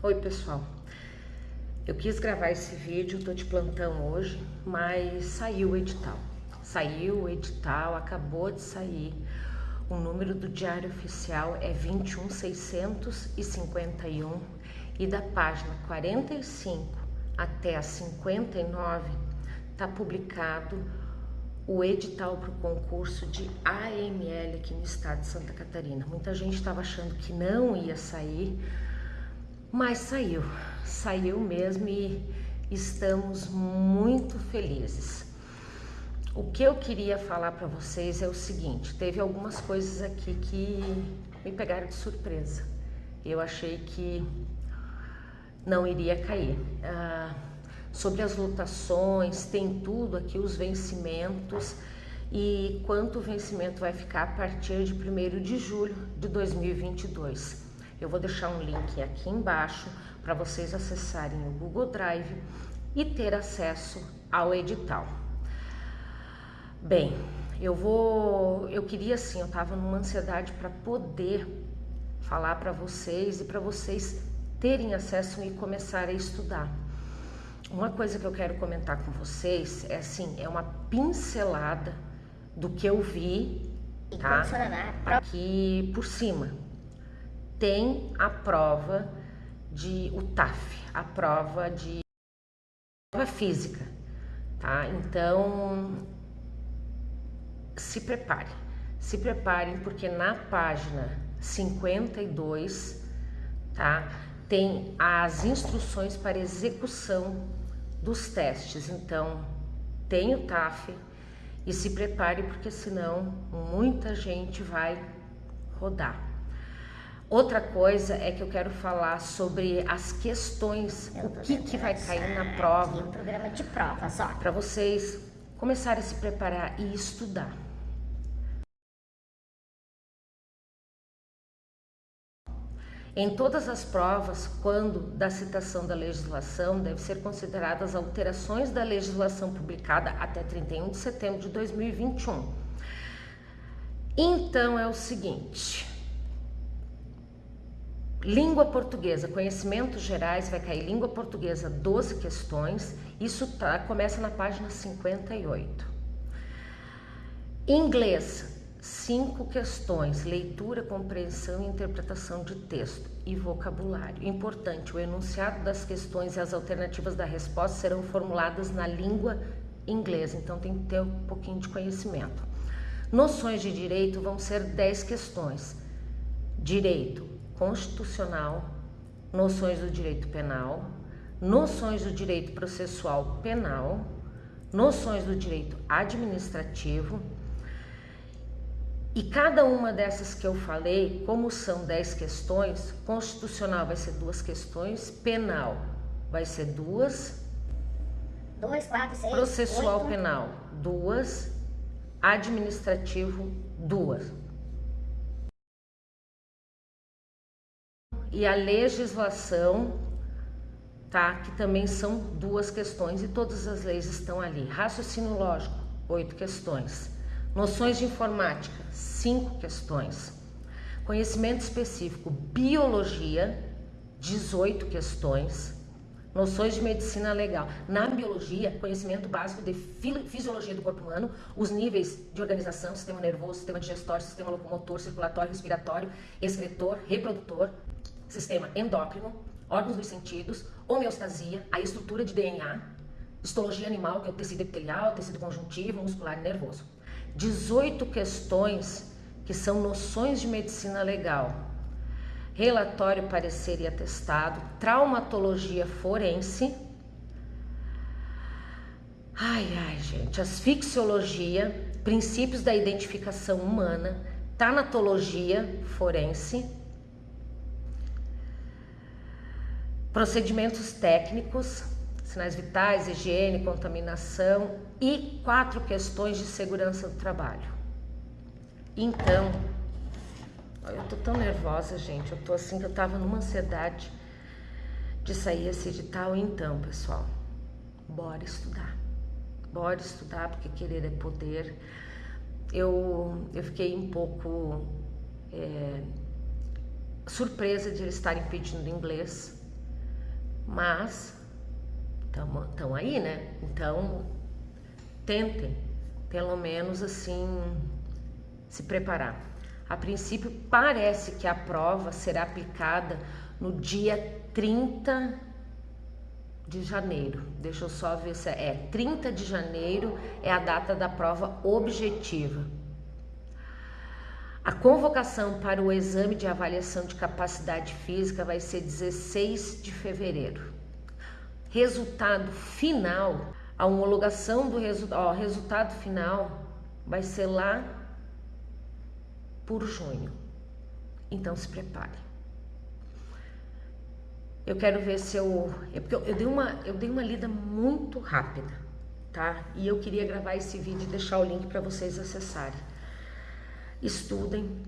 Oi pessoal, eu quis gravar esse vídeo, tô de plantão hoje, mas saiu o edital. Saiu o edital, acabou de sair. O número do diário oficial é 21651 e da página 45 até a 59 está publicado o edital para o concurso de AML aqui no estado de Santa Catarina. Muita gente estava achando que não ia sair, mas saiu, saiu mesmo e estamos muito felizes. O que eu queria falar para vocês é o seguinte, teve algumas coisas aqui que me pegaram de surpresa. Eu achei que não iria cair. Ah, sobre as lotações, tem tudo aqui, os vencimentos e quanto o vencimento vai ficar a partir de 1 de julho de 2022. Eu vou deixar um link aqui embaixo para vocês acessarem o Google Drive e ter acesso ao edital. Bem, eu vou, eu queria assim, eu estava numa ansiedade para poder falar para vocês e para vocês terem acesso e começar a estudar. Uma coisa que eu quero comentar com vocês é assim, é uma pincelada do que eu vi, tá? Aqui por cima. Tem a prova de o TAF, a prova de prova física, tá? Então se prepare. Se preparem porque na página 52, tá? tem as instruções para execução dos testes. Então, tem o TAF e se prepare porque senão muita gente vai rodar. Outra coisa é que eu quero falar sobre as questões, o que, que vai cair na prova. Um programa de prova só. Para vocês começarem a se preparar e estudar. Em todas as provas, quando da citação da legislação, deve ser consideradas alterações da legislação publicada até 31 de setembro de 2021. Então é o seguinte: língua portuguesa, conhecimentos gerais, vai cair língua portuguesa 12 questões, isso tá, começa na página 58. Inglês, cinco questões: leitura, compreensão e interpretação de texto e vocabulário. Importante: o enunciado das questões e as alternativas da resposta serão formuladas na língua inglesa, então tem que ter um pouquinho de conhecimento. Noções de direito vão ser 10 questões: direito constitucional, noções do direito penal, noções do direito processual penal, noções do direito administrativo e cada uma dessas que eu falei, como são 10 questões, constitucional vai ser duas questões, penal vai ser duas, dois, quatro, seis, processual oito. penal duas, administrativo duas. E a legislação, tá? Que também são duas questões e todas as leis estão ali. Raciocínio lógico, oito questões. Noções de informática, cinco questões. Conhecimento específico, biologia, 18 questões. Noções de medicina legal. Na biologia, conhecimento básico de fisiologia do corpo humano, os níveis de organização, sistema nervoso, sistema digestório, sistema locomotor, circulatório, respiratório, excretor, reprodutor, sistema endócrino, órgãos dos sentidos, homeostasia, a estrutura de DNA, histologia animal, que é o tecido epitelial, tecido conjuntivo, muscular e nervoso. 18 questões que são noções de medicina legal. Relatório, parecer e atestado, traumatologia forense. Ai, ai, gente, asfixiologia, princípios da identificação humana, tanatologia forense, procedimentos técnicos, sinais vitais, higiene, contaminação e quatro questões de segurança do trabalho. Então, eu tô tão nervosa, gente, eu tô assim que eu tava numa ansiedade de sair esse edital. Então, pessoal, bora estudar. bora estudar porque querer é poder. Eu, eu fiquei um pouco é, surpresa de eles estarem pedindo inglês, mas estão aí, né? Então tentem, pelo menos assim, se preparar. A princípio, parece que a prova será aplicada no dia 30 de janeiro. Deixa eu só ver se é, é 30 de janeiro é a data da prova objetiva. A convocação para o exame de avaliação de capacidade física vai ser 16 de fevereiro. Resultado final, a homologação do resu ó, resultado final vai ser lá por junho. Então se prepare. Eu quero ver se eu. É porque eu, eu, dei uma, eu dei uma lida muito rápida, tá? E eu queria gravar esse vídeo e deixar o link para vocês acessarem. Estudem,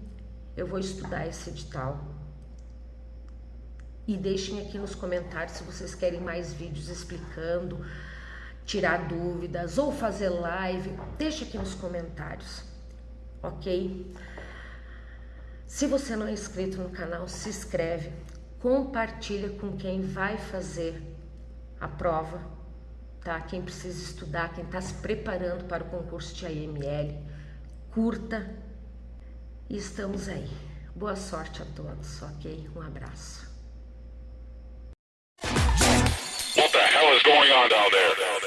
eu vou estudar esse edital. E deixem aqui nos comentários se vocês querem mais vídeos explicando, tirar dúvidas ou fazer live. Deixa aqui nos comentários, ok? Se você não é inscrito no canal, se inscreve, compartilha com quem vai fazer a prova, tá? Quem precisa estudar, quem está se preparando para o concurso de AML, curta e estamos aí. Boa sorte a todos, ok? Um abraço.